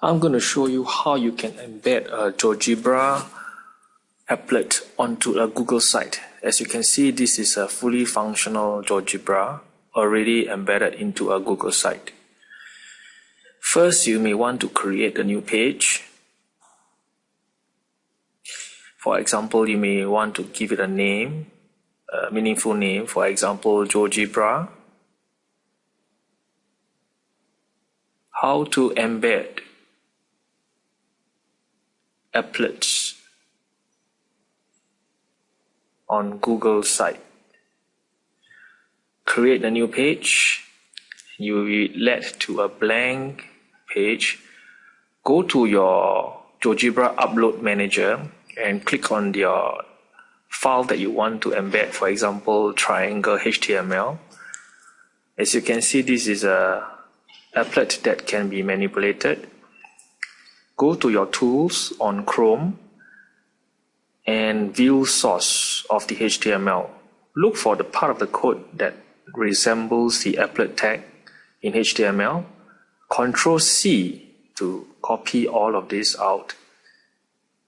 I'm going to show you how you can embed a GeoGebra applet onto a Google site. As you can see, this is a fully functional GeoGebra already embedded into a Google site. First, you may want to create a new page. For example, you may want to give it a name, a meaningful name, for example, GeoGebra. How to embed applets on Google site. Create a new page. You will be led to a blank page. Go to your GeoGebra Upload Manager and click on your file that you want to embed, for example, triangle HTML. As you can see, this is a applet that can be manipulated go to your tools on Chrome and view source of the HTML. Look for the part of the code that resembles the applet tag in HTML. Control C to copy all of this out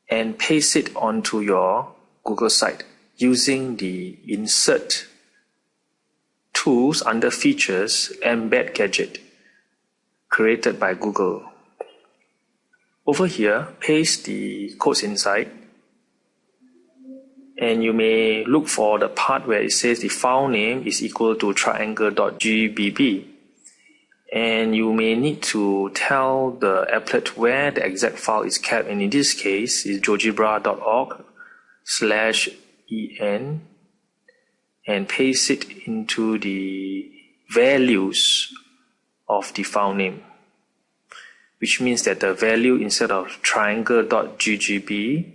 and paste it onto your Google site using the insert tools under features embed gadget created by Google. Over here, paste the codes inside. And you may look for the part where it says the file name is equal to triangle.ggb. And you may need to tell the applet where the exact file is kept. And in this case, is geogebra.org slash en and paste it into the values of the file name which means that the value instead of triangle.ggb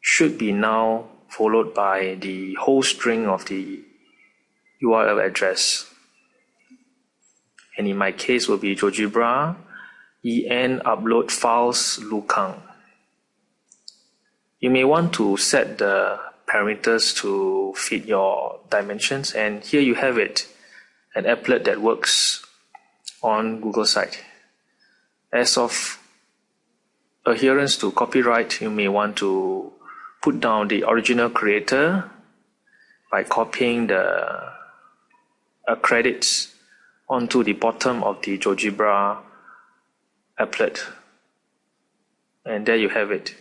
should be now followed by the whole string of the URL address. And in my case will be GeoGebra en upload files lukang. You may want to set the parameters to fit your dimensions and here you have it, an applet that works on Google site. As of adherence to copyright, you may want to put down the original creator by copying the uh, credits onto the bottom of the GeoGebra applet. And there you have it.